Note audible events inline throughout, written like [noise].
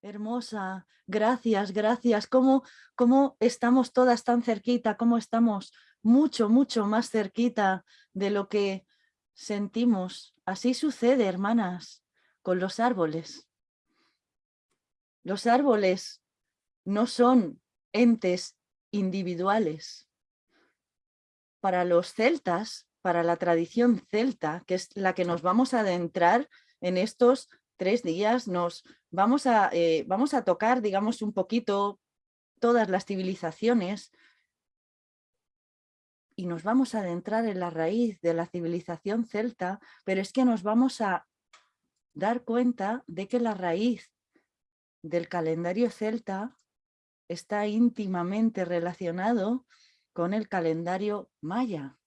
Hermosa, gracias, gracias. ¿Cómo, ¿Cómo estamos todas tan cerquita? ¿Cómo estamos mucho, mucho más cerquita de lo que sentimos? Así sucede, hermanas, con los árboles. Los árboles no son entes individuales. Para los celtas, para la tradición celta, que es la que nos vamos a adentrar en estos tres días, nos vamos a, eh, vamos a tocar, digamos, un poquito todas las civilizaciones y nos vamos a adentrar en la raíz de la civilización celta, pero es que nos vamos a dar cuenta de que la raíz del calendario celta está íntimamente relacionado con el calendario maya.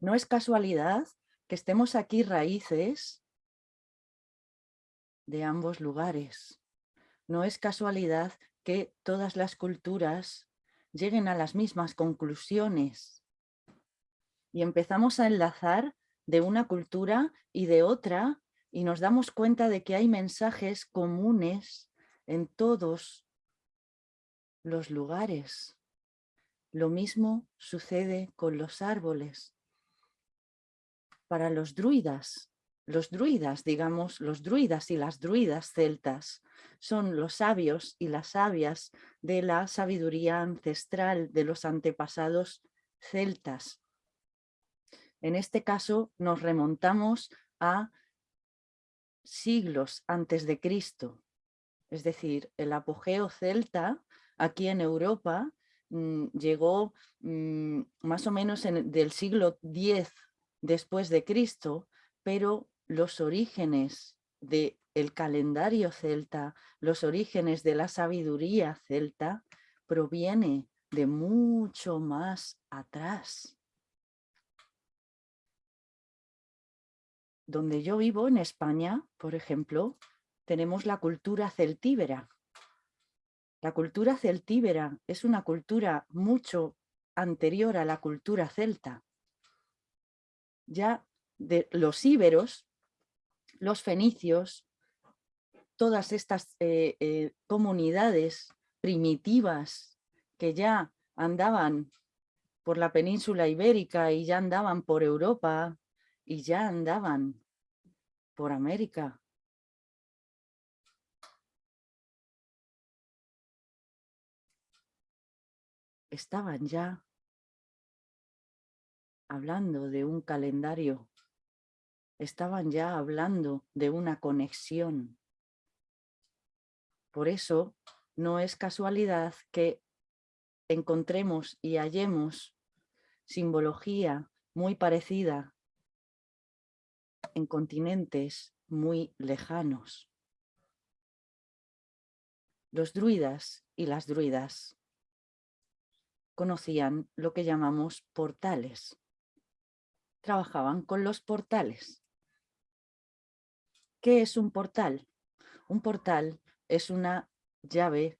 No es casualidad que estemos aquí raíces de ambos lugares. No es casualidad que todas las culturas lleguen a las mismas conclusiones y empezamos a enlazar de una cultura y de otra y nos damos cuenta de que hay mensajes comunes en todos los lugares. Lo mismo sucede con los árboles. Para los druidas, los druidas, digamos, los druidas y las druidas celtas son los sabios y las sabias de la sabiduría ancestral de los antepasados celtas. En este caso nos remontamos a siglos antes de Cristo. Es decir, el apogeo celta aquí en Europa mm, llegó mm, más o menos en, del siglo X después de Cristo, pero los orígenes del calendario celta, los orígenes de la sabiduría celta, proviene de mucho más atrás. donde yo vivo, en España, por ejemplo, tenemos la cultura celtíbera. La cultura celtíbera es una cultura mucho anterior a la cultura celta. Ya de los íberos, los fenicios, todas estas eh, eh, comunidades primitivas que ya andaban por la península ibérica y ya andaban por Europa y ya andaban por América. Estaban ya hablando de un calendario, estaban ya hablando de una conexión. Por eso no es casualidad que encontremos y hallemos simbología muy parecida en continentes muy lejanos. Los druidas y las druidas conocían lo que llamamos portales. Trabajaban con los portales. ¿Qué es un portal? Un portal es una llave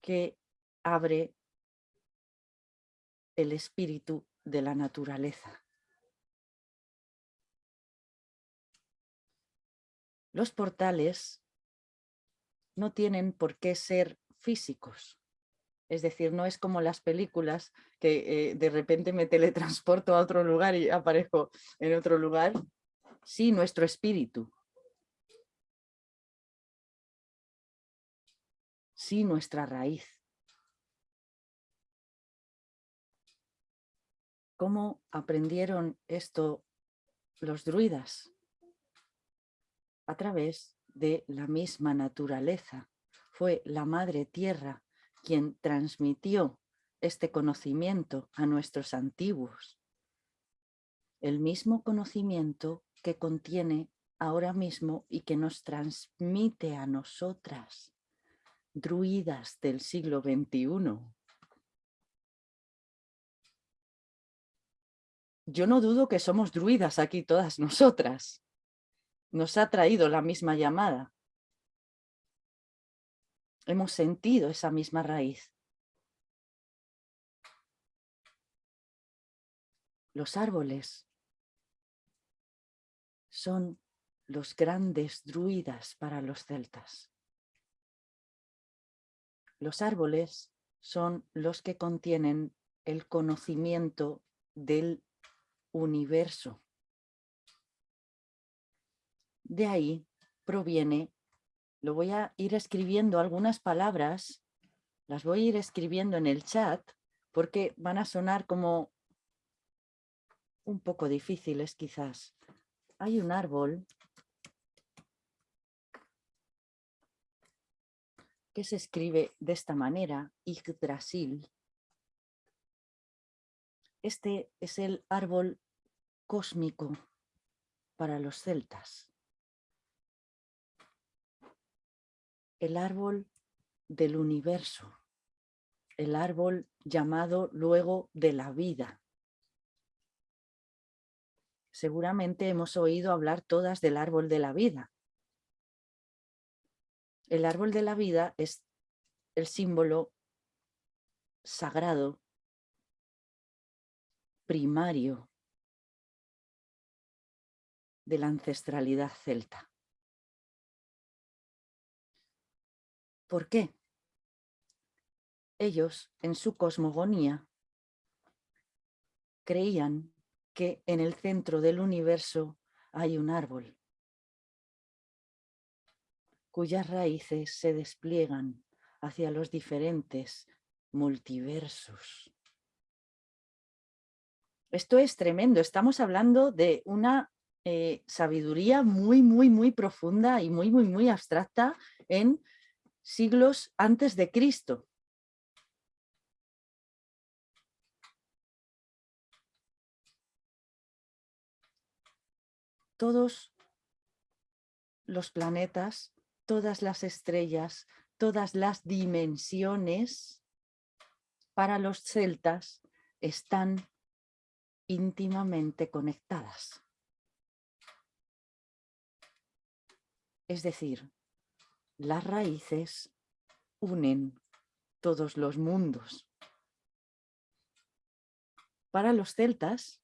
que abre el espíritu de la naturaleza. Los portales no tienen por qué ser físicos. Es decir, no es como las películas que eh, de repente me teletransporto a otro lugar y aparezco en otro lugar. Sí, nuestro espíritu. Sí, nuestra raíz. ¿Cómo aprendieron esto los druidas? a través de la misma naturaleza. Fue la Madre Tierra quien transmitió este conocimiento a nuestros antiguos. El mismo conocimiento que contiene ahora mismo y que nos transmite a nosotras, druidas del siglo XXI. Yo no dudo que somos druidas aquí todas nosotras nos ha traído la misma llamada. Hemos sentido esa misma raíz. Los árboles son los grandes druidas para los celtas. Los árboles son los que contienen el conocimiento del universo. De ahí proviene, lo voy a ir escribiendo algunas palabras, las voy a ir escribiendo en el chat porque van a sonar como un poco difíciles quizás. Hay un árbol que se escribe de esta manera, Yggdrasil. Este es el árbol cósmico para los celtas. El árbol del universo, el árbol llamado luego de la vida. Seguramente hemos oído hablar todas del árbol de la vida, el árbol de la vida es el símbolo sagrado, primario de la ancestralidad celta. ¿Por qué? Ellos, en su cosmogonía, creían que en el centro del universo hay un árbol cuyas raíces se despliegan hacia los diferentes multiversos. Esto es tremendo, estamos hablando de una eh, sabiduría muy, muy, muy profunda y muy, muy, muy abstracta en siglos antes de Cristo. Todos los planetas todas las estrellas, todas las dimensiones, para los celtas están íntimamente conectadas. Es decir, las raíces unen todos los mundos. Para los celtas,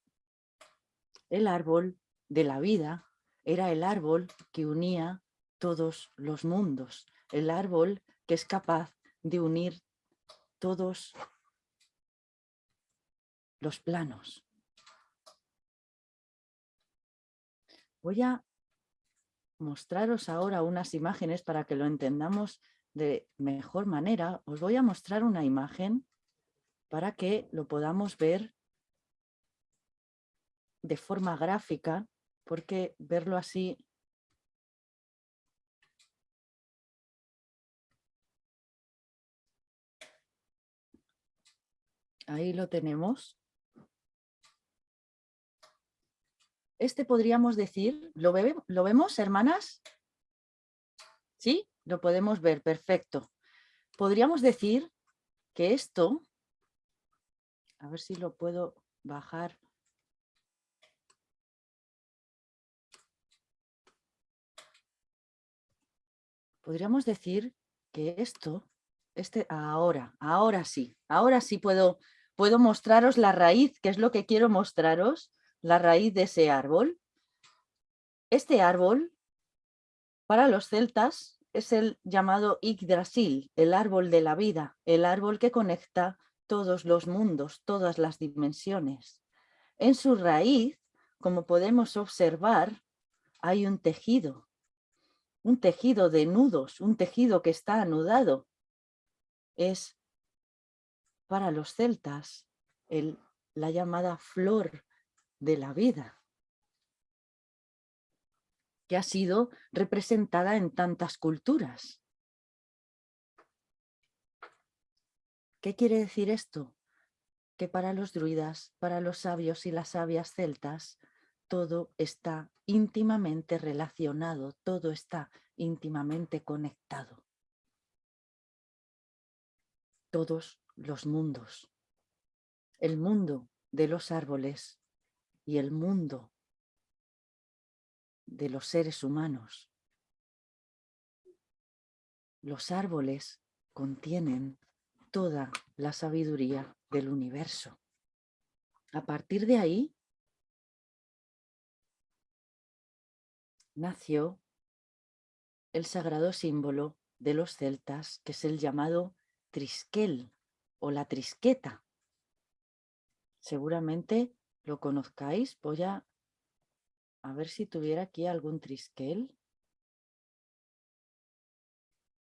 el árbol de la vida era el árbol que unía todos los mundos, el árbol que es capaz de unir todos los planos. Voy a mostraros ahora unas imágenes para que lo entendamos de mejor manera. Os voy a mostrar una imagen para que lo podamos ver de forma gráfica, porque verlo así Ahí lo tenemos. Este podríamos decir, ¿lo, ¿lo vemos, hermanas? ¿Sí? Lo podemos ver, perfecto. Podríamos decir que esto, a ver si lo puedo bajar. Podríamos decir que esto, este, ahora, ahora sí, ahora sí puedo puedo mostraros la raíz, que es lo que quiero mostraros, la raíz de ese árbol. Este árbol, para los celtas, es el llamado Yggdrasil, el árbol de la vida, el árbol que conecta todos los mundos, todas las dimensiones. En su raíz, como podemos observar, hay un tejido, un tejido de nudos, un tejido que está anudado. Es para los celtas la llamada flor de la vida, que ha sido representada en tantas culturas. ¿Qué quiere decir esto? Que para los druidas, para los sabios y las sabias celtas, todo está íntimamente relacionado, todo está íntimamente conectado. Todos los mundos, el mundo de los árboles y el mundo de los seres humanos. Los árboles contienen toda la sabiduría del universo. A partir de ahí, nació el sagrado símbolo de los celtas, que es el llamado trisquel o la trisqueta. Seguramente lo conozcáis. Voy a, a ver si tuviera aquí algún trisquel.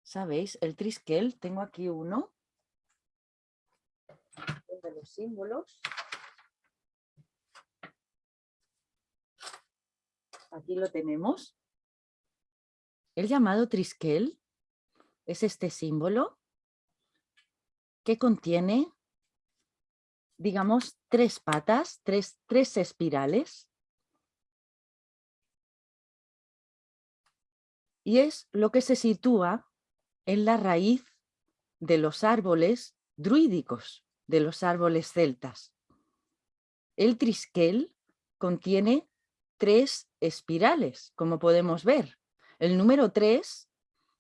¿Sabéis? El trisquel, tengo aquí uno de los símbolos. Aquí lo tenemos. El llamado trisquel es este símbolo que contiene, digamos, tres patas, tres, tres espirales. Y es lo que se sitúa en la raíz de los árboles druídicos, de los árboles celtas. El trisquel contiene tres espirales, como podemos ver. El número tres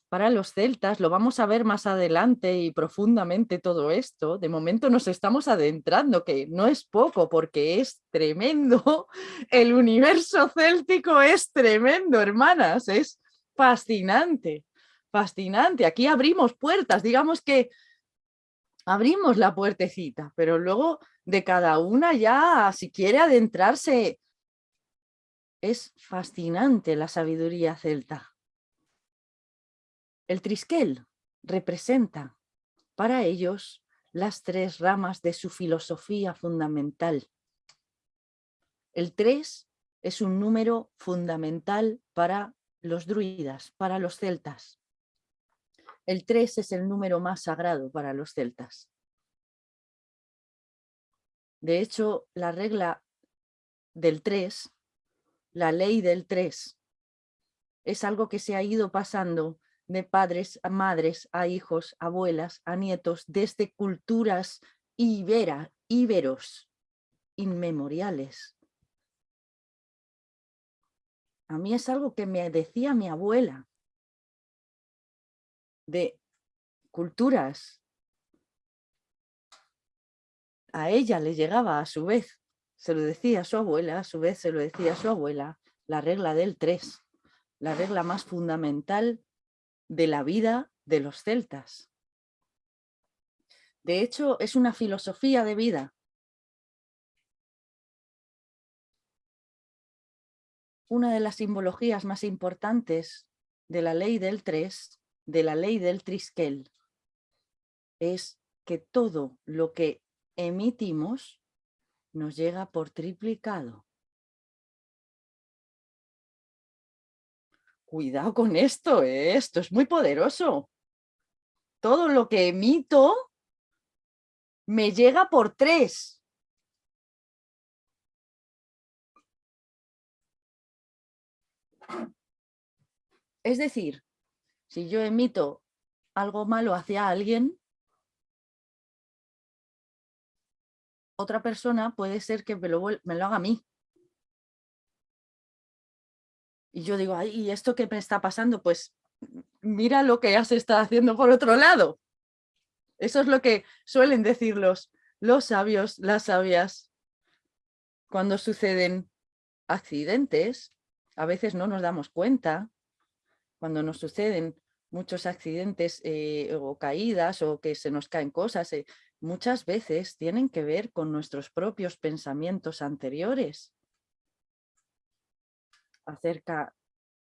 para los celtas, lo vamos a ver más adelante y profundamente todo esto, de momento nos estamos adentrando, que no es poco porque es tremendo, [laughs] el universo céltico es tremendo, hermanas, es fascinante, fascinante. Aquí abrimos puertas, digamos que abrimos la puertecita, pero luego de cada una ya, si quiere adentrarse, es fascinante la sabiduría celta. El trisquel representa para ellos las tres ramas de su filosofía fundamental. El tres es un número fundamental para los druidas, para los celtas. El tres es el número más sagrado para los celtas. De hecho, la regla del tres, la ley del tres, es algo que se ha ido pasando de padres a madres, a hijos, abuelas, a nietos, desde culturas ibera, íberos, inmemoriales. A mí es algo que me decía mi abuela, de culturas. A ella le llegaba a su vez, se lo decía a su abuela, a su vez se lo decía a su abuela, la regla del tres, la regla más fundamental de la vida de los celtas. De hecho, es una filosofía de vida. Una de las simbologías más importantes de la ley del tres, de la ley del trisquel, es que todo lo que emitimos nos llega por triplicado. cuidado con esto, ¿eh? esto es muy poderoso. Todo lo que emito me llega por tres. Es decir, si yo emito algo malo hacia alguien, otra persona puede ser que me lo, haga a mí. Y yo digo, ¿y esto qué me está pasando? Pues mira lo que ya se está haciendo por otro lado. Eso es lo que suelen decir los, los sabios, las sabias, cuando suceden accidentes. A veces no nos damos cuenta cuando nos suceden muchos accidentes eh, o caídas o que se nos caen cosas, eh, muchas veces tienen que ver con nuestros propios pensamientos anteriores acerca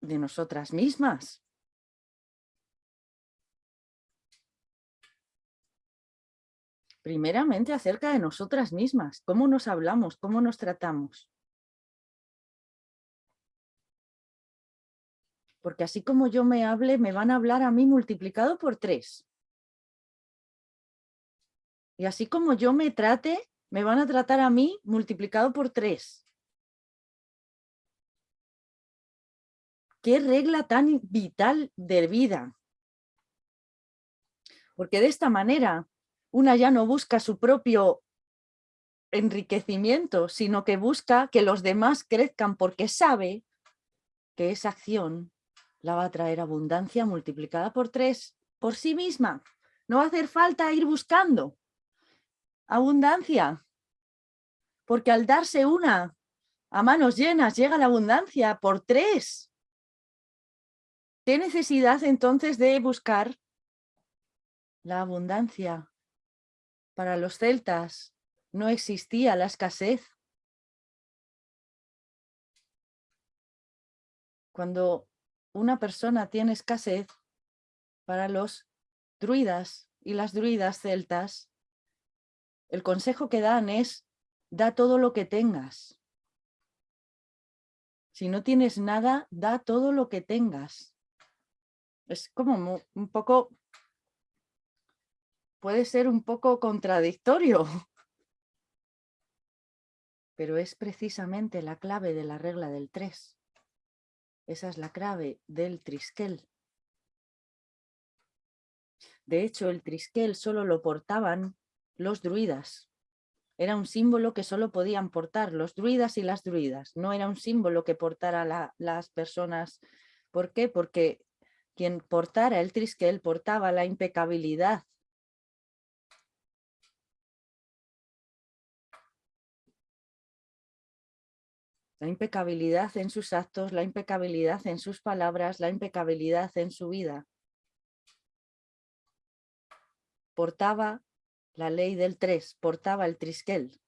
de nosotras mismas. Primeramente acerca de nosotras mismas, cómo nos hablamos, cómo nos tratamos. Porque así como yo me hable, me van a hablar a mí multiplicado por tres. Y así como yo me trate, me van a tratar a mí multiplicado por tres. qué regla tan vital de vida. Porque de esta manera una ya no busca su propio enriquecimiento, sino que busca que los demás crezcan porque sabe que esa acción la va a traer abundancia multiplicada por tres por sí misma. No va a hacer falta ir buscando abundancia, porque al darse una a manos llenas llega la abundancia por tres ¿Qué necesidad entonces de buscar la abundancia? Para los celtas no existía la escasez. Cuando una persona tiene escasez, para los druidas y las druidas celtas, el consejo que dan es, da todo lo que tengas. Si no tienes nada, da todo lo que tengas. Es como un poco, puede ser un poco contradictorio, [laughs] pero es precisamente la clave de la regla del 3. Esa es la clave del trisquel. De hecho, el trisquel solo lo portaban los druidas. Era un símbolo que solo podían portar los druidas y las druidas. No era un símbolo que portara las personas. ¿Por qué? Porque quien portara el trisquel portaba la impecabilidad. La impecabilidad en sus actos, la impecabilidad en sus palabras, la impecabilidad en su vida. Portaba la ley del tres, portaba el trisquel.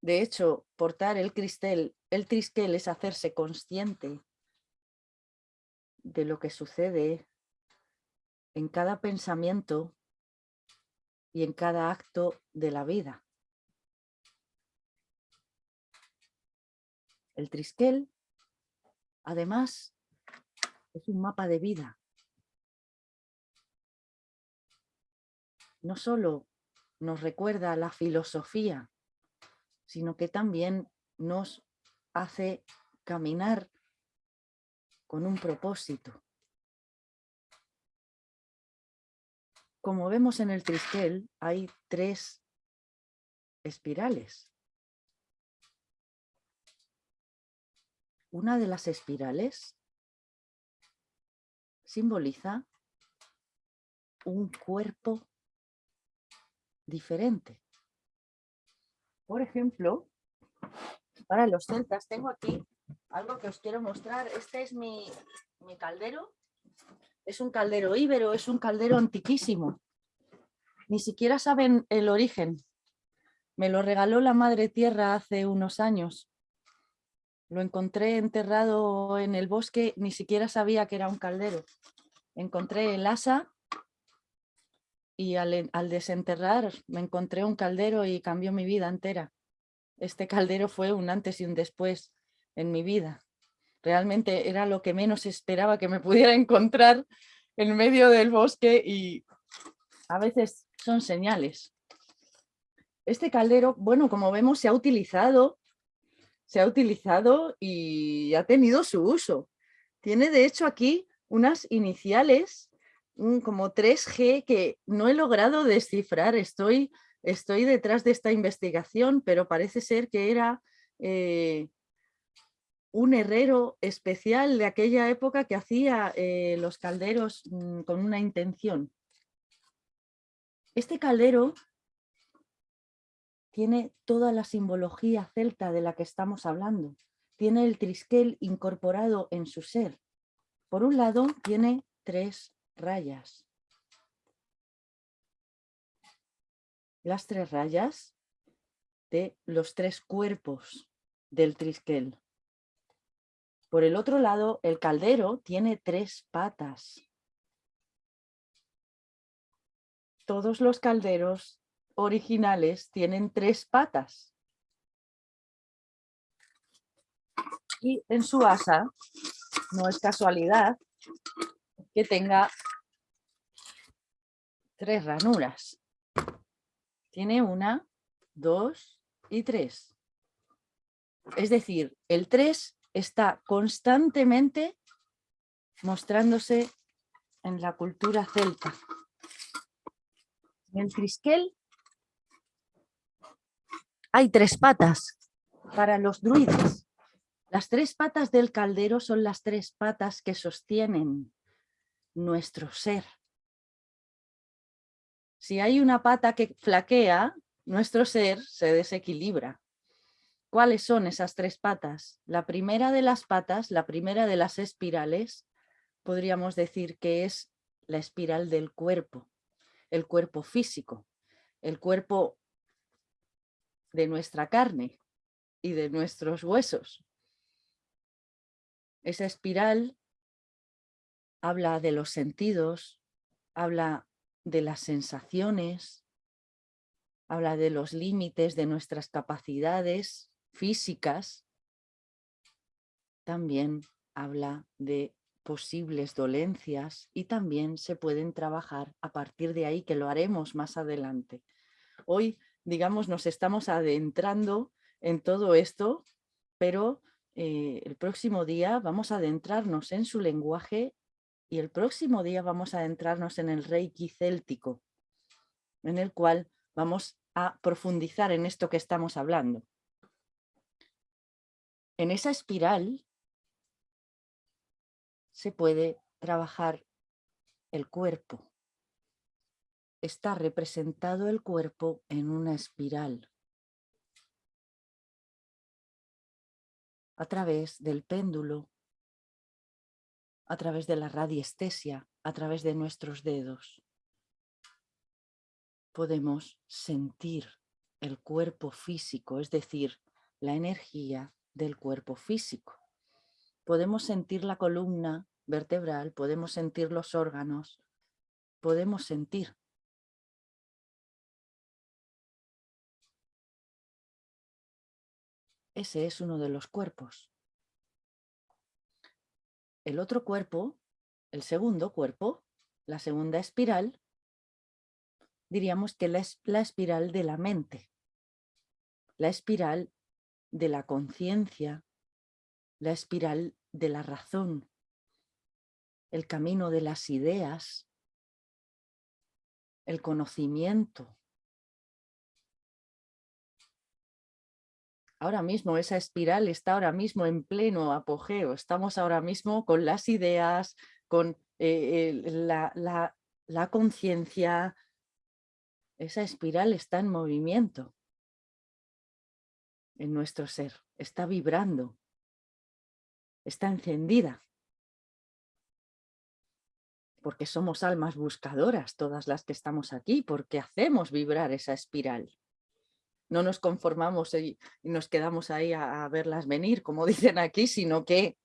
De hecho, portar el cristel, el trisquel es hacerse consciente de lo que sucede en cada pensamiento y en cada acto de la vida. El trisquel, además, es un mapa de vida. No solo nos recuerda la filosofía, sino que también nos hace caminar con un propósito. Como vemos en el trisquel, hay tres espirales. Una de las espirales simboliza un cuerpo diferente. Por ejemplo, para los celtas tengo aquí algo que os quiero mostrar. Este es mi, caldero. Es un caldero íbero, es un caldero antiquísimo. Ni siquiera saben el origen. Me lo regaló la Madre Tierra hace unos años. Lo encontré enterrado en el bosque, ni siquiera sabía que era un caldero. Encontré el asa y al, desenterrar me encontré un caldero y cambió mi vida entera. Este caldero fue un antes y un después en mi vida. Realmente era lo que menos esperaba que me [laughs] pudiera encontrar en medio del bosque y a veces son señales. Este caldero, bueno, como vemos, se ha utilizado, se ha utilizado y ha tenido su uso. Tiene de hecho aquí unas iniciales como 3G que no he logrado descifrar. Estoy, estoy detrás de esta investigación, pero parece ser que era eh, un herrero especial de aquella época que hacía eh, los calderos mm, con una intención. Este caldero tiene toda la simbología celta de la que estamos hablando. Tiene el trisquel incorporado en su ser. Por un lado, tiene tres rayas. Las tres rayas de los tres cuerpos del trisquel. Por el otro lado, el caldero tiene tres patas. Todos los calderos originales tienen tres patas. Y en su asa, no es casualidad que tenga tres ranuras. Tiene una, dos y tres. Es decir, el tres está constantemente mostrándose en la cultura celta. En el trisquel hay tres patas para los druidas. Las tres patas del caldero son las tres patas que sostienen nuestro ser. Si hay una pata que flaquea, nuestro ser se desequilibra. ¿Cuáles son esas tres patas? La primera de las patas, la primera de las espirales, podríamos decir que es la espiral del cuerpo, el cuerpo físico, el cuerpo de nuestra carne y de nuestros huesos. Esa espiral habla de los sentidos, habla de las sensaciones, habla de los límites de nuestras capacidades físicas, también habla de posibles dolencias y también se pueden trabajar a partir de ahí, que lo haremos más adelante. Hoy, digamos, nos estamos adentrando en todo esto, pero eh, el próximo día vamos a adentrarnos en su lenguaje y el próximo día vamos a adentrarnos en el Reiki céltico, en el cual vamos a profundizar en esto que estamos hablando. En esa espiral se puede trabajar el cuerpo. Está representado el cuerpo en una espiral. A través del péndulo, a través de la radiestesia, a través de nuestros dedos. Podemos sentir el cuerpo físico, es decir, la energía del cuerpo físico. Podemos sentir la columna vertebral, podemos sentir los órganos, podemos sentir. Ese es uno de los cuerpos. El otro cuerpo, el segundo cuerpo, la segunda espiral, diríamos que es la espiral de la mente, la espiral de la conciencia, la espiral de la razón, el camino de las ideas, el conocimiento. Ahora mismo esa espiral está ahora mismo en pleno apogeo. Estamos ahora mismo con las ideas, con eh, la, la conciencia. Esa espiral está en movimiento en nuestro ser, está vibrando, está encendida porque somos almas buscadoras todas las que estamos aquí, porque hacemos vibrar esa espiral. No nos conformamos y, nos quedamos ahí a, a verlas venir, como [laughs] dicen aquí, sino que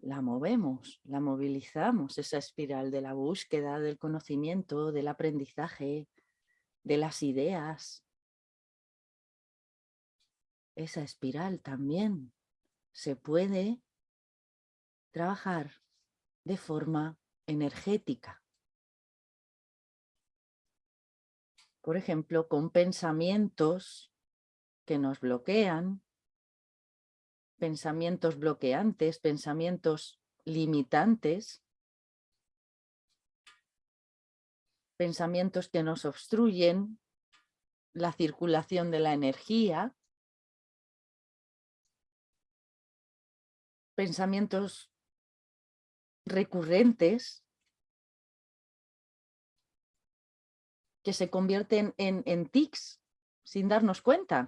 la movemos, la movilizamos, esa espiral de la búsqueda, del conocimiento, del aprendizaje, de las ideas. Esa espiral también se puede trabajar de forma energética. Por ejemplo, con pensamientos que nos bloquean, pensamientos bloqueantes, pensamientos limitantes, pensamientos que nos obstruyen la circulación de la energía, pensamientos recurrentes que se convierten en, en tics sin darnos cuenta.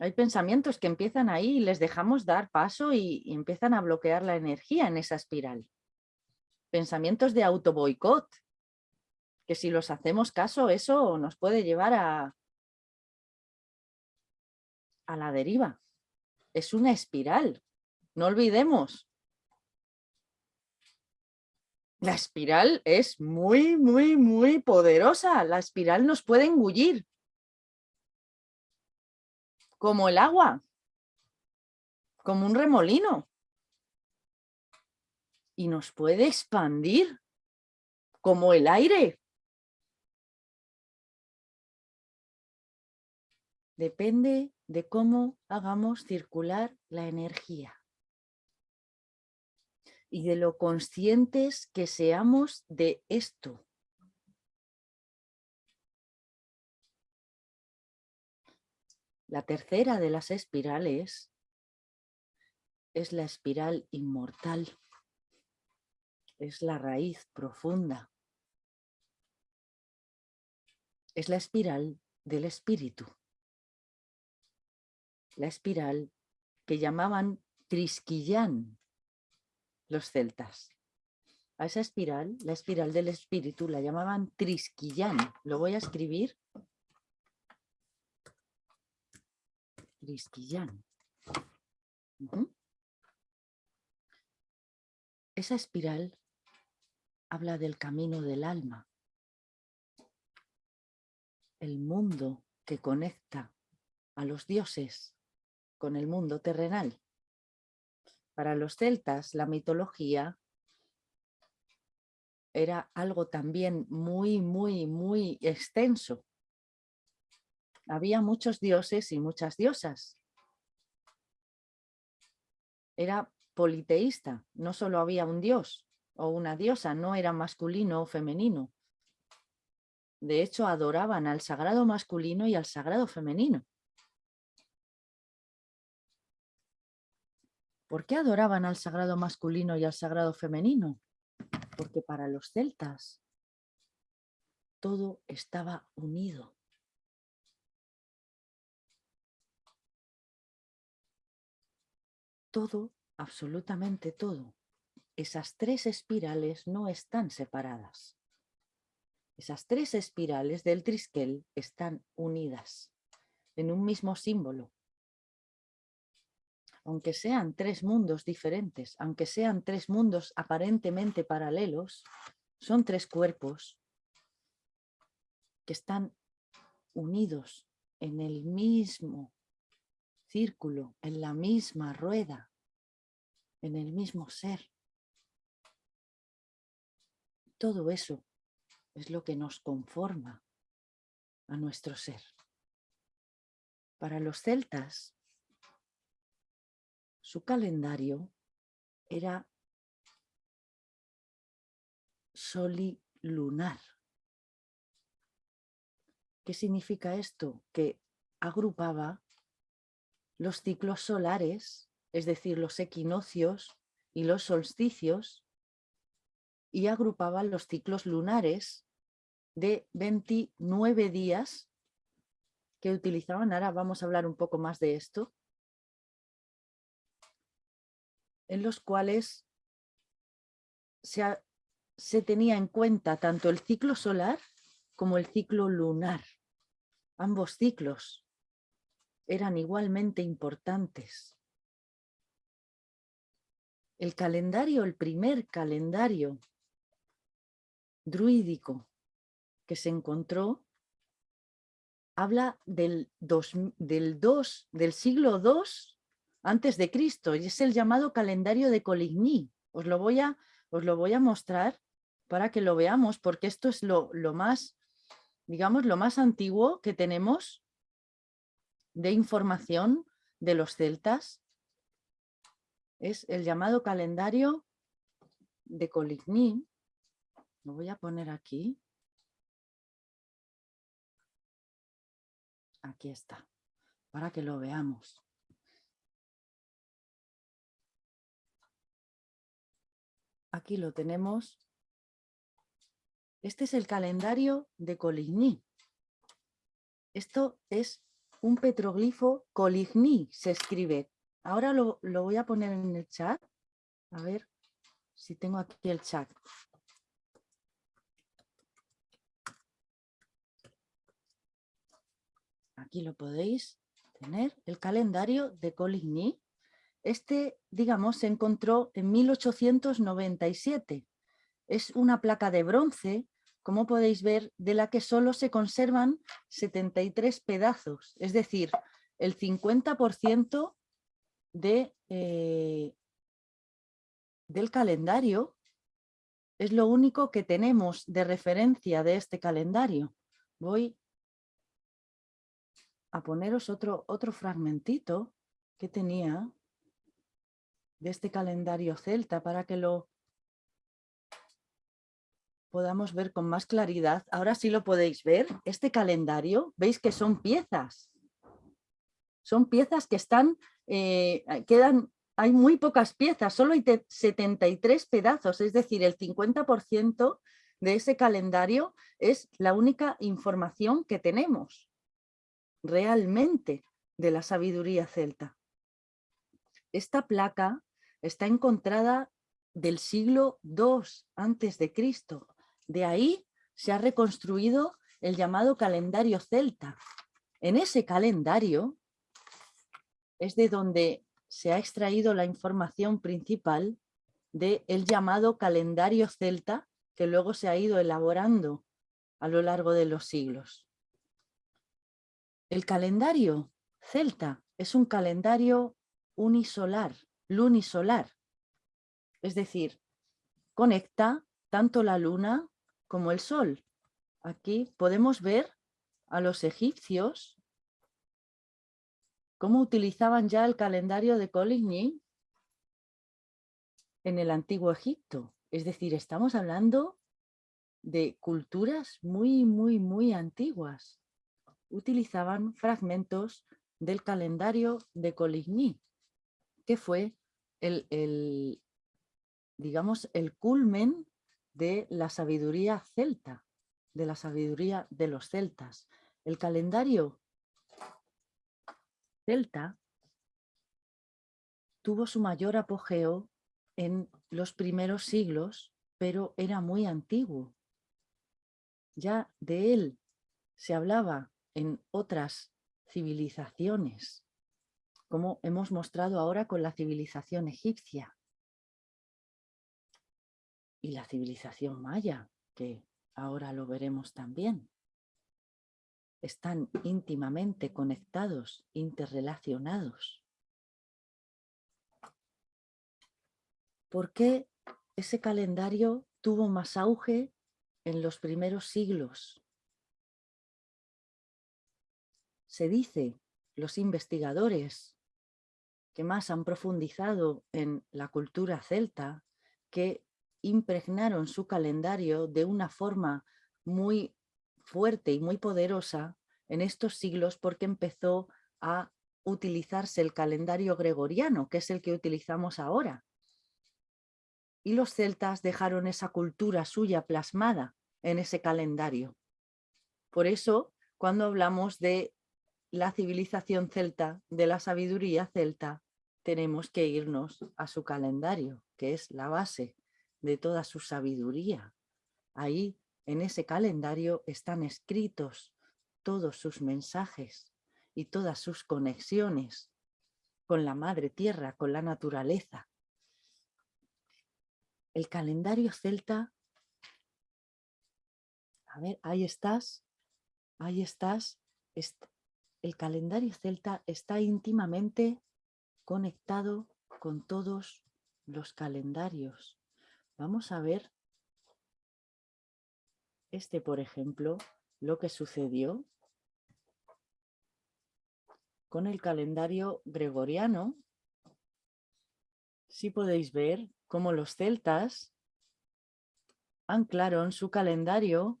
Hay pensamientos que empiezan ahí y les dejamos dar paso y, empiezan a bloquear la energía en esa espiral. Pensamientos de auto boicot, que si los hacemos caso, eso nos puede llevar a, a la deriva. Es una espiral, no olvidemos. La espiral es muy, muy, muy poderosa. La espiral nos puede engullir. Como el agua. Como un remolino. Y nos puede expandir. Como el aire. Depende de cómo hagamos circular la energía y de lo conscientes que seamos de esto. La tercera de las espirales es la espiral inmortal, es la raíz profunda, es la espiral del espíritu. la espiral que llamaban Trisquillán los celtas. A esa espiral, la espiral del espíritu, la llamaban Trisquillán. Lo voy a escribir. Trisquillán. Esa espiral habla del camino del alma, el mundo que conecta a los dioses con el mundo terrenal. Para los celtas, la mitología era algo también muy, muy, muy extenso. Había muchos dioses y muchas diosas. Era politeísta, no solo había un dios o una diosa, no era masculino o femenino. De hecho, adoraban al sagrado masculino y al sagrado femenino. ¿Por qué adoraban al sagrado masculino y al sagrado femenino? Porque para los celtas todo estaba unido. Todo, absolutamente todo. Esas tres espirales no están separadas. Esas tres espirales del trisquel están unidas en un mismo símbolo. Aunque sean tres mundos diferentes, aunque sean tres mundos aparentemente paralelos, son tres cuerpos que están unidos en el mismo círculo, en la misma rueda, en el mismo ser. Todo eso es lo que nos conforma a nuestro ser. Para los celtas, su calendario era solilunar. ¿Qué significa esto? Que agrupaba los ciclos solares, es decir, los equinoccios y los solsticios, y agrupaba los ciclos lunares de 29 días que utilizaban. Ahora vamos a hablar un poco más de esto. En los cuales se, se tenía en cuenta tanto el ciclo solar como el ciclo lunar. Ambos ciclos eran igualmente importantes. El calendario, el primer calendario druídico que se encontró habla del, del, del siglo II antes de Cristo y es el llamado calendario de Coligny. Os lo voy a, os lo voy a mostrar para que lo veamos porque esto es lo, lo más, digamos, lo más antiguo que tenemos de información de los celtas. Es el llamado calendario de Coligny. Lo voy a poner aquí. Aquí está, para que lo veamos. Aquí lo tenemos. Este es el calendario de Coligny. Esto es un petroglifo Coligny, se escribe. Ahora lo, lo voy a poner en el chat. A ver si tengo aquí el chat. aquí lo podéis tener, el calendario de Coligny. Este, digamos, se encontró en 1897. Es una placa de bronce, como podéis ver, de la que solo se conservan 73 pedazos, es decir, el 50% de, eh, del calendario es lo único que tenemos de referencia de este calendario. Voy a poneros otro, otro fragmentito que tenía de este calendario celta para que lo podamos ver con más claridad. Ahora sí lo podéis ver. Este calendario, veis que son piezas. Son piezas que están, eh, quedan, hay muy pocas piezas, solo hay 73 pedazos, es decir, el 50% de ese calendario es la única información que tenemos realmente de la sabiduría celta. Esta placa está encontrada del siglo II antes de Cristo. De ahí se ha reconstruido el llamado calendario celta. En ese calendario es de donde se ha extraído la información principal del el llamado calendario celta que luego se ha ido elaborando a lo largo de los siglos. El calendario celta es un calendario unisolar, lunisolar, es decir, conecta tanto la luna como el sol. Aquí podemos ver a los egipcios cómo utilizaban ya el calendario de Coligny en el antiguo Egipto. Es decir, estamos hablando de culturas muy, muy, muy antiguas. Utilizaban fragmentos del calendario de Coligny, que fue el, el, digamos, el culmen de la sabiduría celta, de la sabiduría de los celtas. El calendario celta tuvo su mayor apogeo en los primeros siglos, pero era muy antiguo. Ya de él se hablaba en otras civilizaciones, como hemos mostrado ahora con la civilización egipcia y la civilización maya, que ahora lo veremos también. Están íntimamente conectados, interrelacionados. ¿Por qué ese calendario tuvo más auge en los primeros siglos? Se dice, los investigadores que más han profundizado en la cultura celta, que impregnaron su calendario de una forma muy fuerte y muy poderosa en estos siglos porque empezó a utilizarse el calendario gregoriano, que es el que utilizamos ahora. Y los celtas dejaron esa cultura suya plasmada en ese calendario. Por eso, cuando hablamos de la civilización celta, de la sabiduría celta, tenemos que irnos a su calendario, que es la base de toda su sabiduría. Ahí, en ese calendario, están escritos todos sus mensajes y todas sus conexiones con la madre tierra, con la naturaleza. El calendario celta, a ver, ahí estás, ahí estás, el calendario celta está íntimamente conectado con todos los calendarios. Vamos a ver este, por ejemplo, lo que sucedió con el calendario gregoriano. Si podéis ver cómo los celtas anclaron su calendario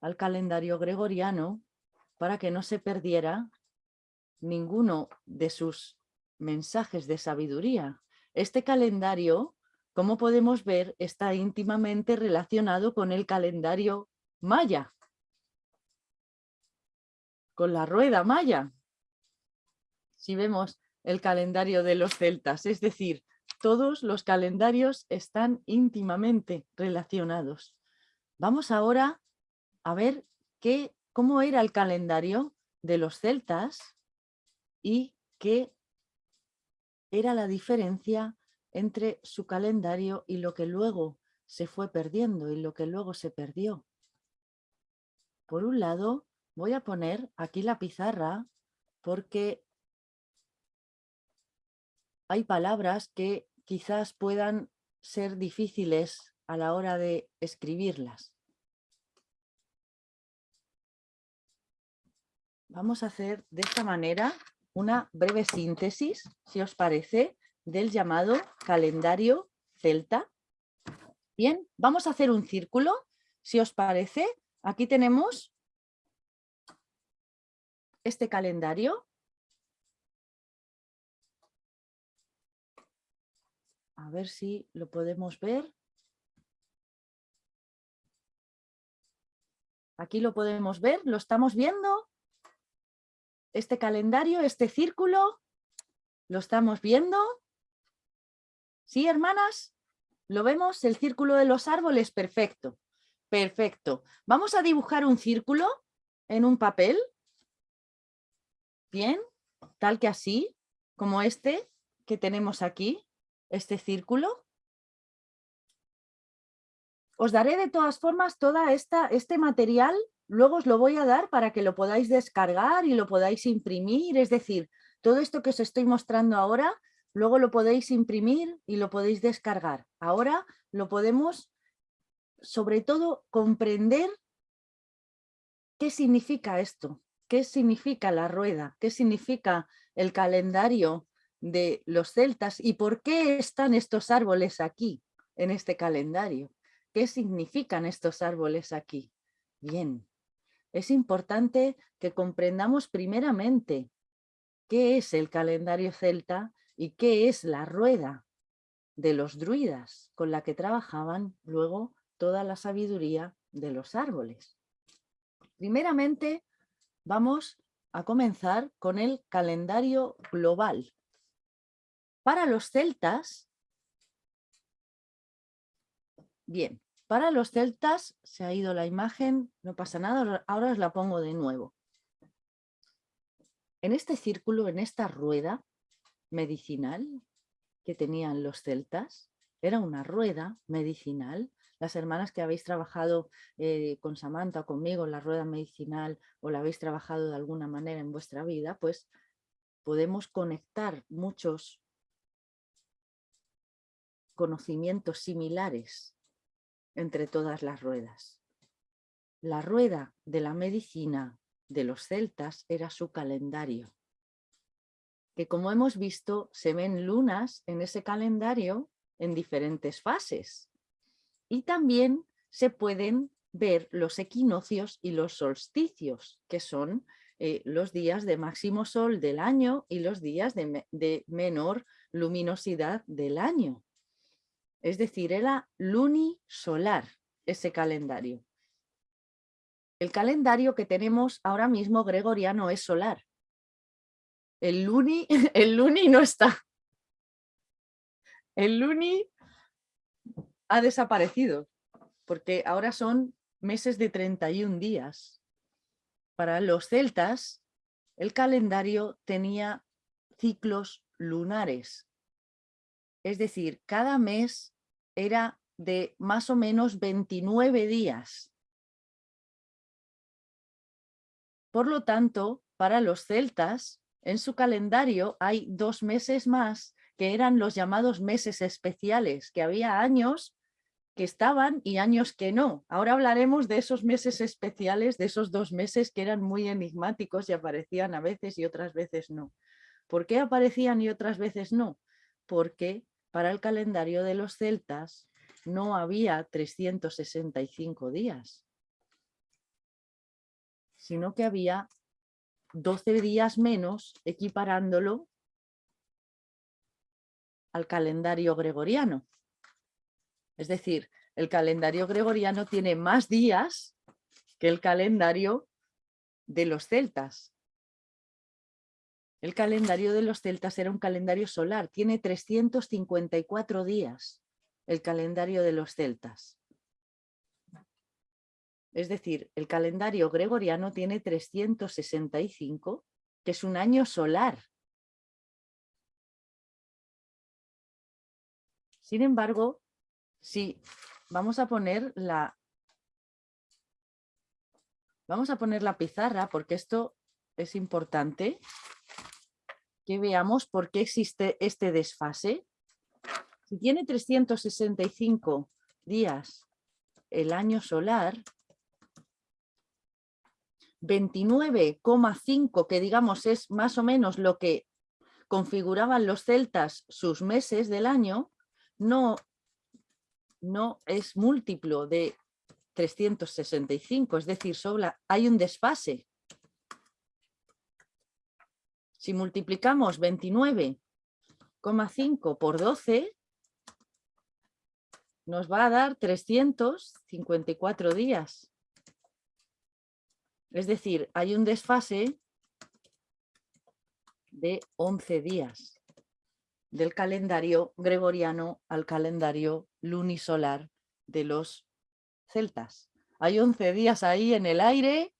al calendario gregoriano para que no se perdiera ninguno de sus mensajes de sabiduría. Este calendario como podemos ver, está íntimamente relacionado con el calendario maya, con la rueda maya. Si vemos el calendario de los celtas, es decir, todos los calendarios están íntimamente relacionados. Vamos ahora a ver qué, cómo era el calendario de los celtas y qué era la diferencia entre su calendario y lo que luego se fue perdiendo y lo que luego se perdió. Por un lado, voy a poner aquí la pizarra porque hay palabras que quizás puedan ser difíciles a la hora de escribirlas. Vamos a hacer de esta manera una breve síntesis, si os parece, del llamado calendario celta. Bien, vamos a hacer un círculo, si os parece. Aquí tenemos este calendario. A ver si lo podemos ver. Aquí lo podemos ver, ¿lo estamos viendo? Este calendario, este círculo, ¿lo estamos viendo? ¿Sí, hermanas? ¿Lo vemos? El círculo de los árboles, perfecto. Perfecto. Vamos a dibujar un círculo en un papel. Bien, tal que así, como este que tenemos aquí, este círculo. Os daré de todas formas toda esta, este material, luego os lo voy a dar para que lo podáis descargar y lo podáis imprimir, es decir, todo esto que os estoy mostrando ahora, luego lo podéis imprimir y lo podéis descargar. Ahora lo podemos, sobre todo, comprender qué significa esto, qué significa la rueda, qué significa el calendario de los celtas y por qué están estos árboles aquí, en este calendario. ¿Qué significan estos árboles aquí? Bien, es importante que comprendamos primeramente qué es el calendario celta y qué es la rueda de los druidas con la que trabajaban luego toda la sabiduría de los árboles. Primeramente vamos a comenzar con el calendario global. Para los celtas, bien, para los celtas se ha ido la imagen, no pasa nada, ahora os la pongo de nuevo. En este círculo, en esta rueda medicinal que tenían los celtas, era una rueda medicinal. Las hermanas que habéis trabajado eh, con Samantha o conmigo la rueda medicinal o la habéis trabajado de alguna manera en vuestra vida, pues podemos conectar muchos conocimientos similares entre todas las ruedas. La rueda de la medicina de los celtas era su calendario, que como hemos visto se ven lunas en ese calendario en diferentes fases y también se pueden ver los equinoccios y los solsticios, que son eh, los días de máximo sol del año y los días de menor luminosidad del año. Es decir, era lunisolar ese calendario. El calendario que tenemos ahora mismo gregoriano es solar. El luni, [laughs] el luni no está. El luni ha desaparecido porque ahora son meses de 31 días. Para los celtas, el calendario tenía ciclos lunares. Es decir, cada mes era de más o menos 29 días. Por lo tanto, para los celtas, en su calendario hay dos meses más que eran los llamados meses especiales, que había años que estaban y años que no. Ahora hablaremos de esos meses especiales, de esos dos meses que eran muy enigmáticos y aparecían a veces y otras veces no. ¿Por qué aparecían y otras veces no? Porque para el calendario de los celtas no había 365 días, sino que había 12 días menos equiparándolo al calendario gregoriano. Es decir, el calendario gregoriano tiene más días que el calendario de los celtas. El calendario de los celtas era un calendario solar, tiene 354 días el calendario de los celtas. Es decir, el calendario gregoriano tiene 365, que es un año solar. Sin embargo, si vamos a poner la vamos a poner la pizarra porque esto es importante que veamos por qué existe este desfase. Si tiene 365 días el año solar, 29,5 que digamos es más o menos lo que configuraban los celtas sus meses del año, no, no es múltiplo de 365, es decir, hay un desfase. Si multiplicamos 29,5 por 12, nos va a dar 354 días. Es decir, hay un desfase de 11 días del calendario gregoriano al calendario lunisolar de los celtas. Hay 11 días ahí en el aire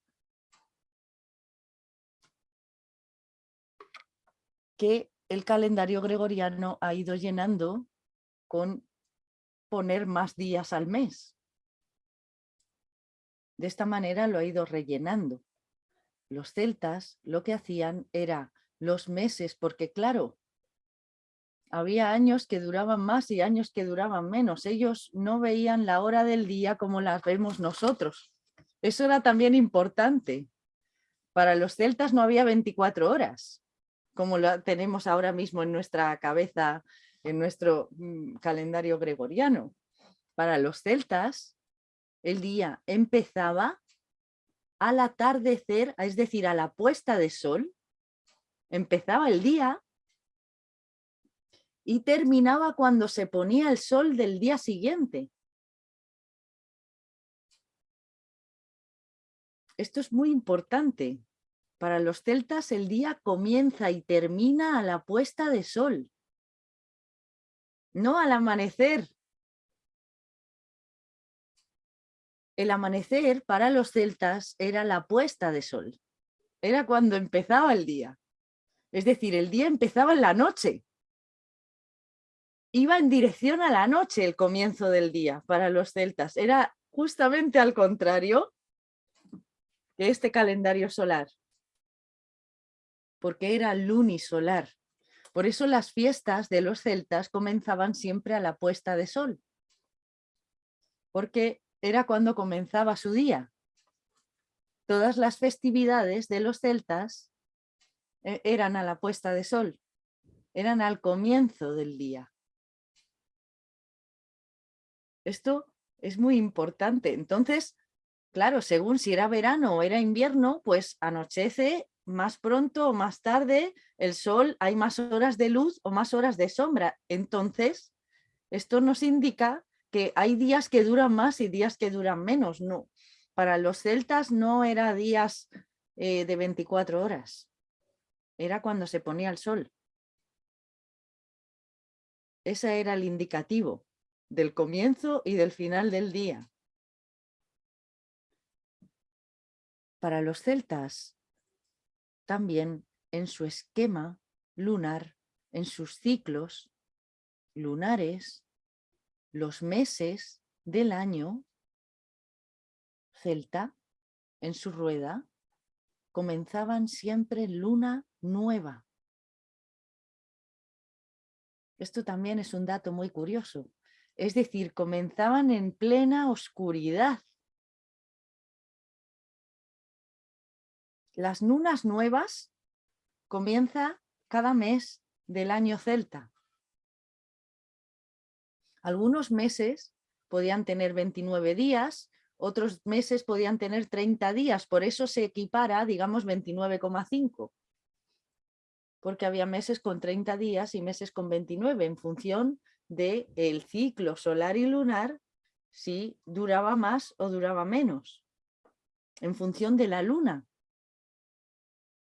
que el calendario gregoriano ha ido llenando con poner más días al mes. De esta manera lo ha ido rellenando. Los celtas lo que hacían era los meses, porque claro, había años que duraban más y años que duraban menos. Ellos no veían la hora del día como las vemos nosotros. Eso era también importante. Para los celtas no había 24 horas, como lo tenemos ahora mismo en nuestra cabeza, en nuestro mm, calendario gregoriano. Para los celtas, el día empezaba al atardecer, es decir, a la puesta de sol. Empezaba el día y terminaba cuando se ponía el sol del día siguiente. Esto es muy importante. Para los celtas el día comienza y termina a la puesta de sol, no al amanecer. El amanecer para los celtas era la puesta de sol, era cuando empezaba el día. Es decir, el día empezaba en la noche iba en dirección a la noche el comienzo del día para los celtas. Era justamente al contrario que este calendario solar, porque era lunisolar. Por eso las fiestas de los celtas comenzaban siempre a la puesta de sol, porque era cuando comenzaba su día. Todas las festividades de los celtas eh, eran a la puesta de sol, eran al comienzo del día. Esto es muy importante. Entonces, claro, según si era verano o era invierno, pues anochece más pronto o más tarde, el sol, hay más horas de luz o más horas de sombra. Entonces, esto nos indica que hay días que duran más y días que duran menos. No, para los celtas no era días eh, de 24 horas, era cuando se ponía el sol. Ese era el indicativo del comienzo y del final del día. Para los celtas, también en su esquema lunar, en sus ciclos lunares, los meses del año celta, en su rueda, comenzaban siempre luna nueva. Esto también es un dato muy curioso, es decir, comenzaban en plena oscuridad. Las lunas nuevas comienza cada mes del año celta. Algunos meses podían tener 29 días, otros meses podían tener 30 días, por eso se equipara, digamos, 29,5 porque había meses con 30 días y meses con 29 en función del ciclo solar y lunar si duraba más o duraba menos, en función de la luna.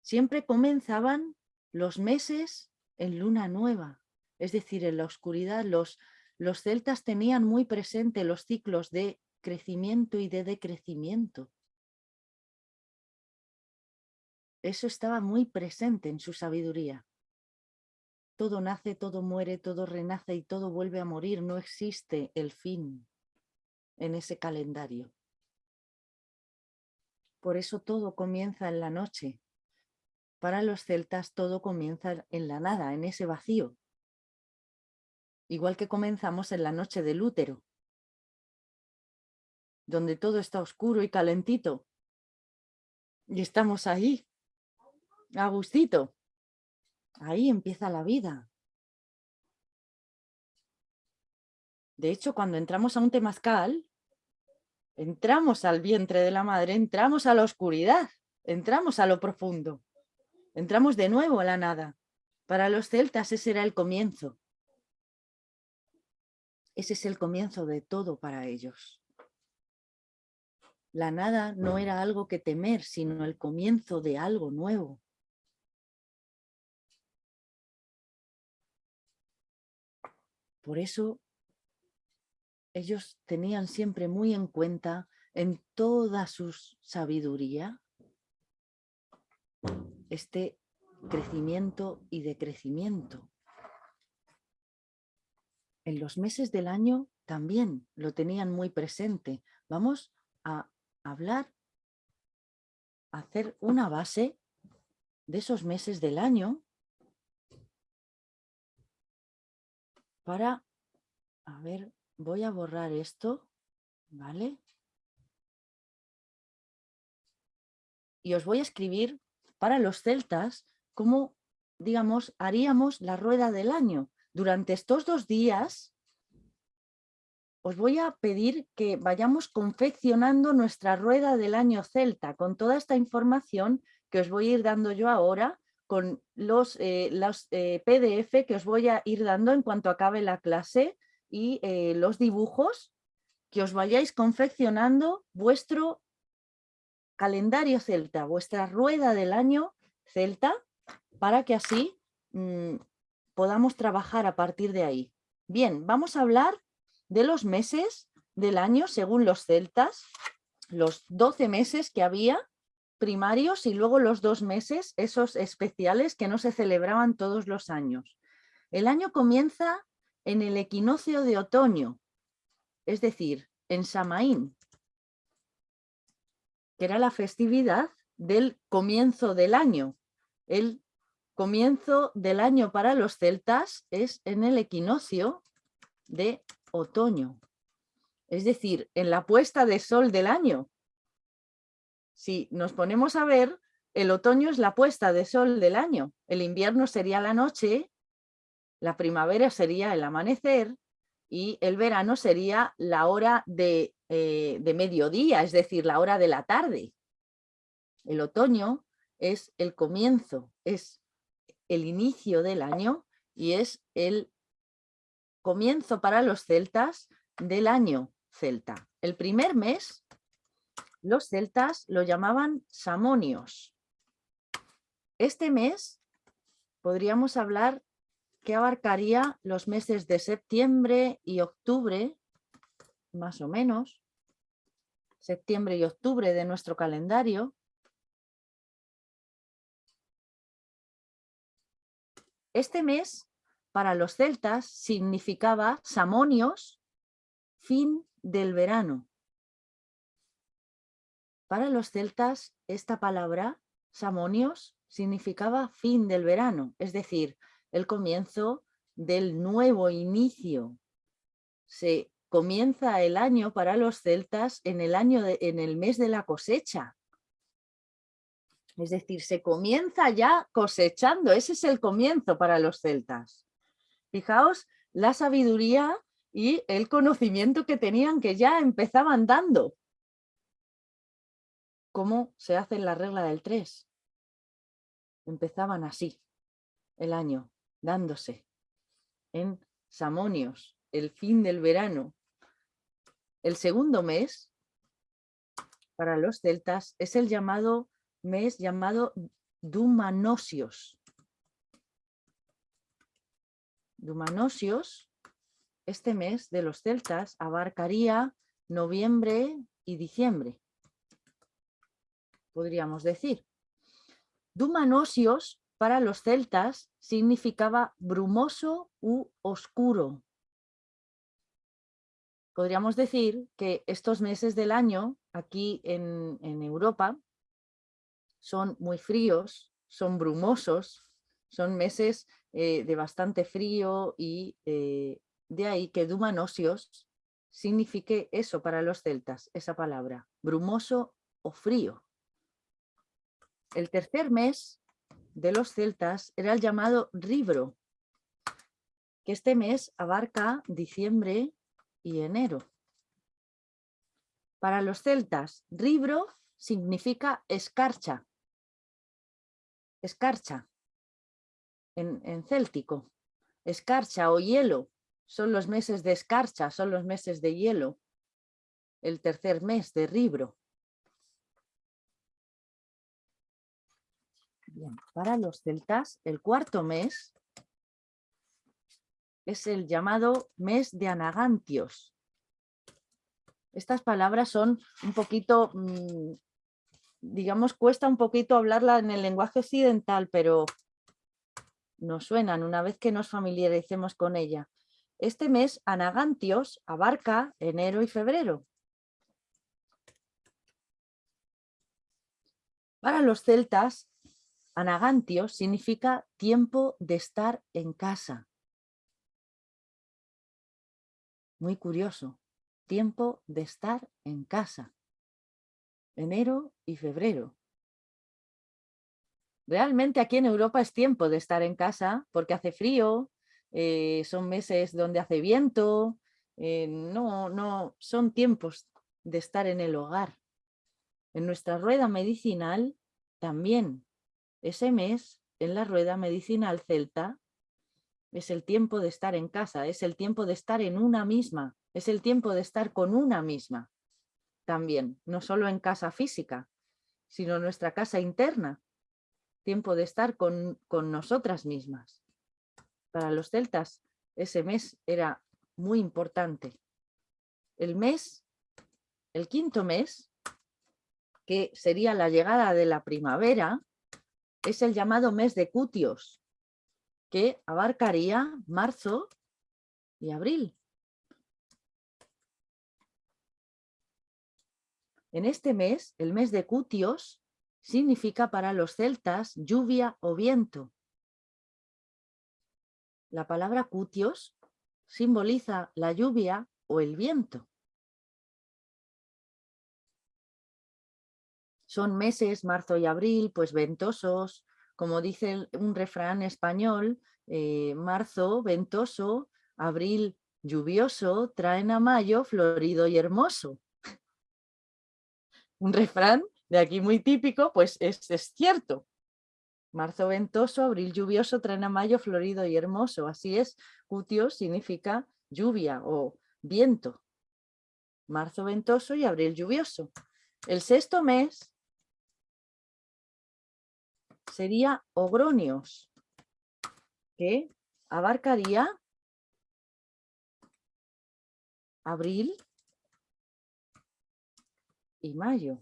Siempre comenzaban los meses en luna nueva, es decir, en la oscuridad. Los, los celtas tenían muy presente los ciclos de crecimiento y de decrecimiento. Eso estaba muy presente en su sabiduría. Todo nace, todo muere, todo renace y todo vuelve a morir. No existe el fin en ese calendario. Por eso todo comienza en la noche. Para los celtas todo comienza en la nada, en ese vacío. Igual que comenzamos en la noche del útero, donde todo está oscuro y calentito. Y estamos ahí, a gustito. Ahí empieza la vida. De hecho, cuando entramos a un temazcal, entramos al vientre de la madre, entramos a la oscuridad, entramos a lo profundo, Entramos de nuevo a la nada. Para los celtas ese era el comienzo. Ese es el comienzo de todo para ellos. La nada no era algo que temer, sino el comienzo de algo nuevo. Por eso ellos tenían siempre muy en cuenta en toda su sabiduría este crecimiento y decrecimiento. En los meses del año también lo tenían muy presente. Vamos a hablar, a hacer una base de esos meses del año para, a ver, voy a borrar esto, ¿vale? Y os voy a escribir para los celtas cómo, digamos, haríamos la rueda del año. Durante estos dos días os voy a pedir que vayamos confeccionando nuestra rueda del año celta con toda esta información que os voy a ir dando yo ahora con los, eh, los eh, PDF que os voy a ir dando en cuanto acabe la clase y eh, los dibujos que os vayáis confeccionando vuestro calendario celta, vuestra rueda del año celta, para que así mm, podamos trabajar a partir de ahí. Bien, vamos a hablar de los meses del año según los celtas, los 12 meses que había primarios y luego los dos meses, esos especiales que no se celebraban todos los años. El año comienza en el equinoccio de otoño, es decir, en Samaín, que era la festividad del comienzo del año. El comienzo del año para los celtas es en el equinoccio de otoño, es decir, en la puesta de sol del año, si nos ponemos a ver, el otoño es la puesta de sol del año, el invierno sería la noche, la primavera sería el amanecer y el verano sería la hora de, eh, de mediodía, es decir, la hora de la tarde. El otoño es el comienzo, es el inicio del año y es el comienzo para los celtas del año celta. El primer mes los celtas lo llamaban Samonios. Este mes podríamos hablar que abarcaría los meses de septiembre y octubre, más o menos, septiembre y octubre de nuestro calendario. Este mes, para los celtas, significaba Samonios, fin del verano. Para los celtas, esta palabra, samonios, significaba fin del verano, es decir, el comienzo del nuevo inicio. Se comienza el año para los celtas en el, año en el mes de la cosecha. Es decir, se comienza ya cosechando, ese es el comienzo para los celtas. Fijaos la sabiduría y el conocimiento que tenían que ya empezaban dando cómo se hace la regla del 3. Empezaban así el año, dándose en Samonios, el fin del verano. El segundo mes para los celtas es el llamado mes llamado Dumanosios. Dumanosios, este mes de los celtas abarcaría noviembre y diciembre podríamos decir. Dumanosios para los celtas significaba brumoso u oscuro. Podríamos decir que estos meses del año aquí en, Europa son muy fríos, son brumosos, son meses eh, de bastante frío y eh, de ahí que Dumanosios signifique eso para los celtas, esa palabra, brumoso o frío. El tercer mes de los celtas era el llamado Ribro, que este mes abarca diciembre y enero. Para los celtas, Ribro significa escarcha, escarcha en, en céltico, escarcha o hielo, son los meses de escarcha, son los meses de hielo, el tercer mes de Ribro. Para los celtas, el cuarto mes es el llamado mes de Anagantios. Estas palabras son un poquito, mm, digamos, cuesta un poquito hablarla en el lenguaje occidental, pero nos suenan una vez que nos familiaricemos con ella. Este mes, Anagantios, abarca enero y febrero. Para los celtas, Anagantios significa tiempo de estar en casa. Muy curioso, tiempo de estar en casa. Enero y febrero. Realmente aquí en Europa es tiempo de estar en casa porque hace frío, eh, son meses donde hace viento, eh, no, no, son tiempos de estar en el hogar. En nuestra rueda medicinal también, ese mes en la rueda medicinal celta es el tiempo de estar en casa, es el tiempo de estar en una misma, es el tiempo de estar con una misma también, no solo en casa física, sino nuestra casa interna, tiempo de estar con, con nosotras mismas. Para los celtas ese mes era muy importante. El mes, el quinto mes, que sería la llegada de la primavera, es el llamado mes de Cutios, que abarcaría marzo y abril. En este mes, el mes de Cutios, significa para los celtas lluvia o viento. La palabra cutios simboliza la lluvia o el viento. Son meses, marzo y abril, pues ventosos, como dice un refrán español, eh, marzo ventoso, abril lluvioso, traen a mayo florido y hermoso. un refrán de aquí muy típico, pues es, cierto. Marzo ventoso, abril lluvioso, traen a mayo florido y hermoso. Así es, cutio significa lluvia o viento. Marzo ventoso y abril lluvioso. El sexto mes sería Ogronios, que abarcaría abril y mayo.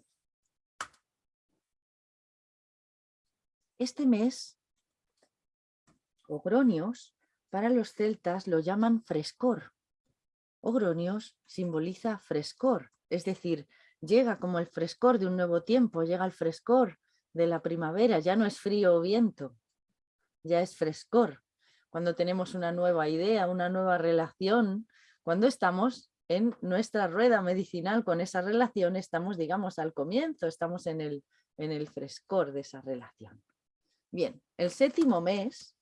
Este mes, Ogronios, para los celtas lo llaman frescor. Ogronios simboliza frescor, es decir, llega como el frescor de un nuevo tiempo, llega el frescor de la primavera, ya no es frío o viento, ya es frescor. Cuando tenemos una nueva idea, una nueva relación, cuando estamos en nuestra rueda medicinal con esa relación, estamos, digamos, al comienzo, estamos en el, en el frescor de esa relación. Bien, el séptimo mes,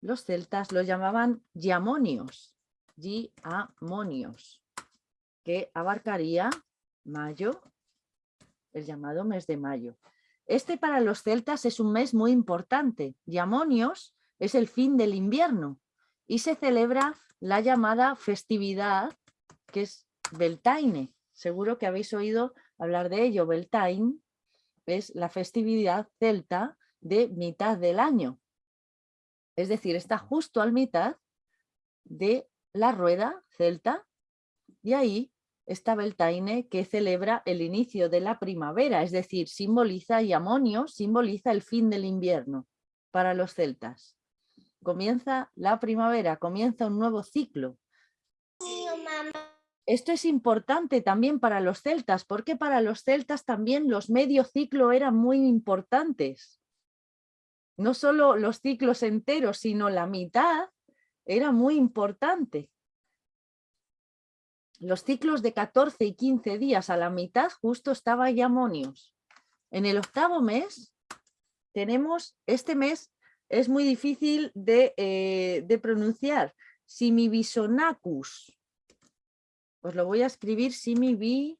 los celtas lo llamaban Yamonios, Yamonios, que abarcaría mayo, el llamado mes de mayo. Este para los celtas es un mes muy importante. Yamonios es el fin del invierno y se celebra la llamada festividad que es Beltaine. Seguro que habéis oído hablar de ello. Beltane es la festividad celta de mitad del año. Es decir, está justo al mitad de la rueda celta y ahí está Beltaine que celebra el inicio de la primavera, es decir, simboliza y amonio simboliza el fin del invierno para los celtas. Comienza la primavera, comienza un nuevo ciclo. Esto es importante también para los celtas, porque para los celtas también los medio ciclo eran muy importantes. No solo los ciclos enteros, sino la mitad era muy importante. Los ciclos de 14 y 15 días a la mitad justo estaba Yamonios. En el octavo mes tenemos, este mes es muy difícil de, eh, de pronunciar, Simibisonacus os lo voy a escribir simi vi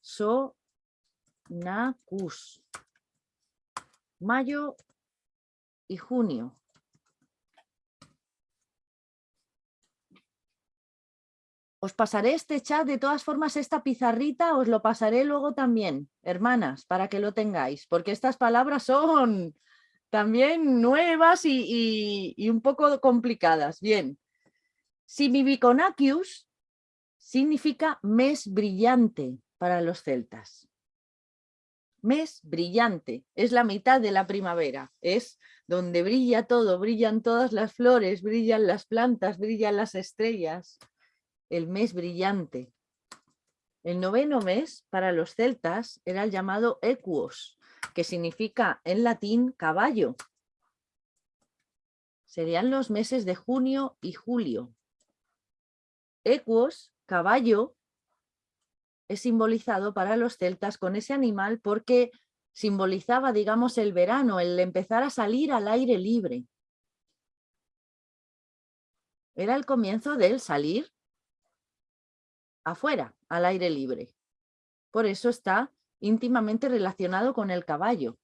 so cus. Mayo y junio. Os pasaré este chat, de todas formas esta pizarrita os lo pasaré luego también, hermanas, para que lo tengáis, porque estas palabras son también nuevas y, un poco complicadas. Bien, Simibiconacius significa mes brillante para los celtas. Mes brillante, es la mitad de la primavera, es donde brilla todo, brillan todas las flores, brillan las plantas, brillan las estrellas. El mes brillante. El noveno mes para los celtas era el llamado Equus, que significa en latín caballo. Serían los meses de junio y julio. Equus, caballo, es simbolizado para los celtas con ese animal porque simbolizaba, digamos, el verano, el empezar a salir al aire libre. Era el comienzo del salir afuera, al aire libre. Por eso está íntimamente relacionado con el caballo.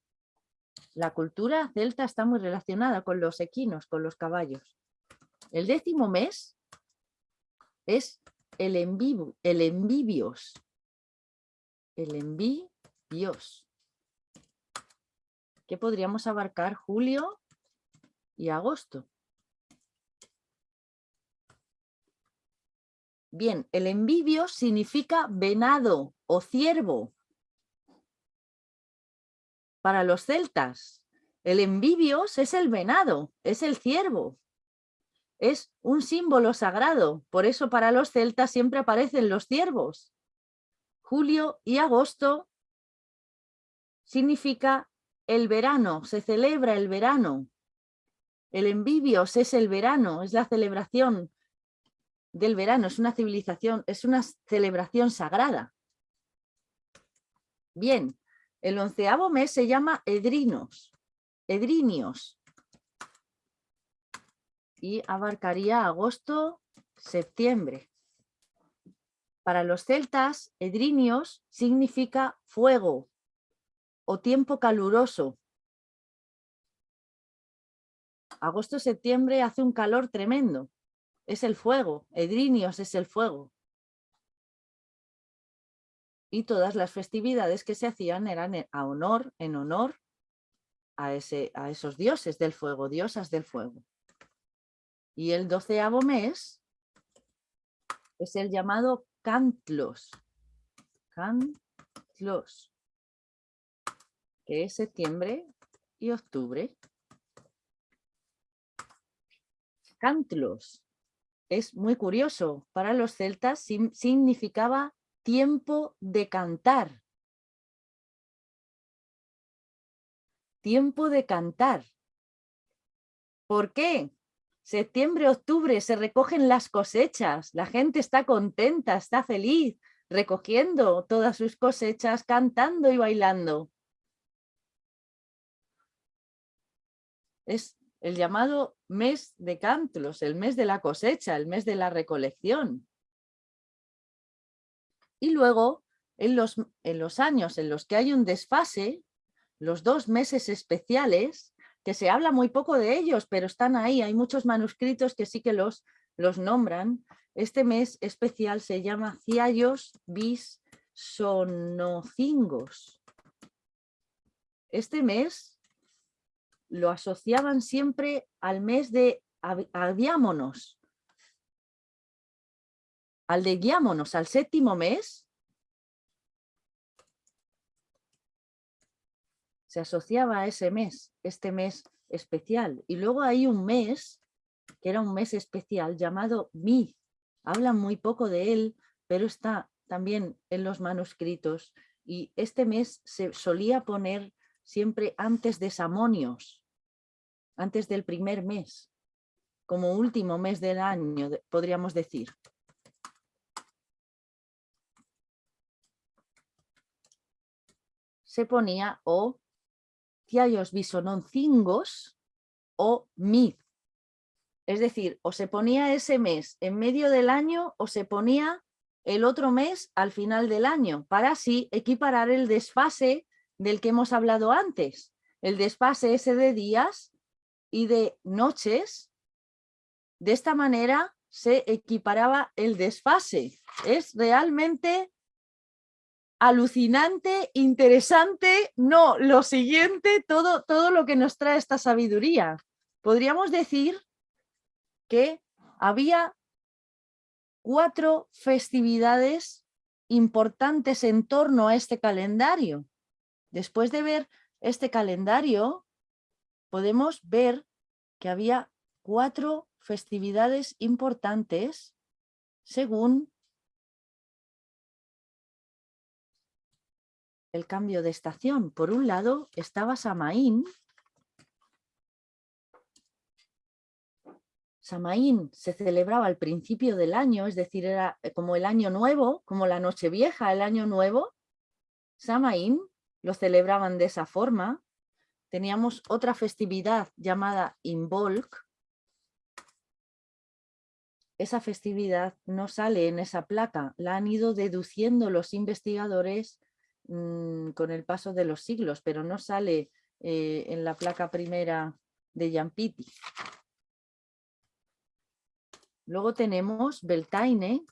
La cultura celta está muy relacionada con los equinos, con los caballos. El décimo mes es el, el envivios, el que podríamos abarcar julio y agosto. Bien, el envivio significa venado o ciervo. Para los celtas, el envivios es el venado, es el ciervo. Es un símbolo sagrado, por eso para los celtas siempre aparecen los ciervos julio y agosto significa el verano, se celebra el verano. El envivios es el verano, es la celebración del verano, es una civilización, es una celebración sagrada. Bien, el onceavo mes se llama Edrinos, Edrinios, y abarcaría agosto, septiembre. Para los celtas, edrinios significa fuego o tiempo caluroso. Agosto-septiembre hace un calor tremendo. Es el fuego, edrinios es el fuego. Y todas las festividades que se hacían eran a honor, en honor a, ese, a esos dioses del fuego, diosas del fuego. Y el doceavo mes es el llamado Cantlos. Cantlos. Que es septiembre y octubre. Cantlos. Es muy curioso. Para los celtas significaba tiempo de cantar. Tiempo de cantar. ¿Por qué? Septiembre, octubre, se recogen las cosechas, la gente está contenta, está feliz, recogiendo todas sus cosechas, cantando y bailando. Es el llamado mes de Cantlos, el mes de la cosecha, el mes de la recolección. Y luego, en los, en los años en los que hay un desfase, los dos meses especiales, que se habla muy poco de ellos, pero están ahí. Hay muchos manuscritos que sí que los, los nombran. Este mes especial se llama Ciallos bis sonocingos. Este mes lo asociaban siempre al mes de Aviámonos, al de Guiámonos, al séptimo mes, se asociaba a ese mes, este mes especial. Y luego hay un mes, que era un mes especial, llamado Mi. Hablan muy poco de él, pero está también en los manuscritos. Y este mes se solía poner siempre antes de Samonios, antes del primer mes, como último mes del año, podríamos decir. Se ponía o tiallos bisononcingos o mid. Es decir, o se ponía ese mes en medio del año o se ponía el otro mes al final del año, para así equiparar el desfase del que hemos hablado antes. El desfase ese de días y de noches. De esta manera se equiparaba el desfase. Es realmente alucinante, interesante, no, lo siguiente, todo, todo lo que nos trae esta sabiduría. Podríamos decir que había cuatro festividades importantes en torno a este calendario. Después de ver este calendario, podemos ver que había cuatro festividades importantes según el cambio de estación. Por un lado estaba Samaín. Samaín se celebraba al principio del año, es decir, era como el año nuevo, como la noche vieja, el año nuevo. Samaín lo celebraban de esa forma. Teníamos otra festividad llamada Imbolc. Esa festividad no sale en esa placa, la han ido deduciendo los investigadores Mm, con el paso de los siglos, pero no sale eh, en la placa primera de Yampiti. Luego tenemos Beltaine,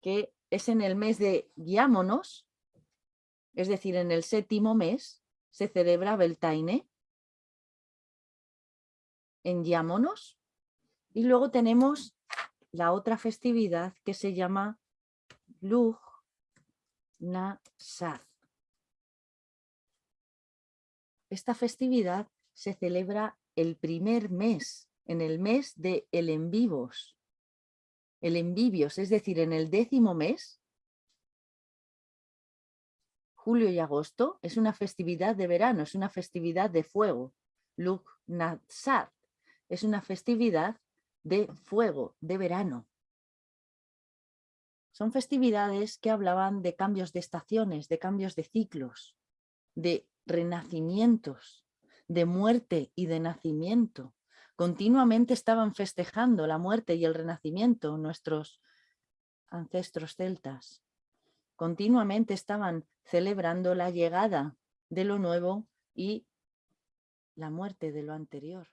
que es en el mes de Guiámonos, es decir, en el séptimo mes, se celebra Beltaine en Guiámonos. Y luego tenemos la otra festividad que se llama Lug Nasad. Esta festividad se celebra el primer mes, en el mes de el envivos. El envivios, es decir, en el décimo mes, julio y agosto, es una festividad de verano, es una festividad de fuego. Luk Natsad es una festividad de fuego, de verano. Son festividades que hablaban de cambios de estaciones, de cambios de ciclos, de renacimientos, de muerte y de nacimiento. Continuamente estaban festejando la muerte y el renacimiento nuestros ancestros celtas. Continuamente estaban celebrando la llegada de lo nuevo y la muerte de lo anterior.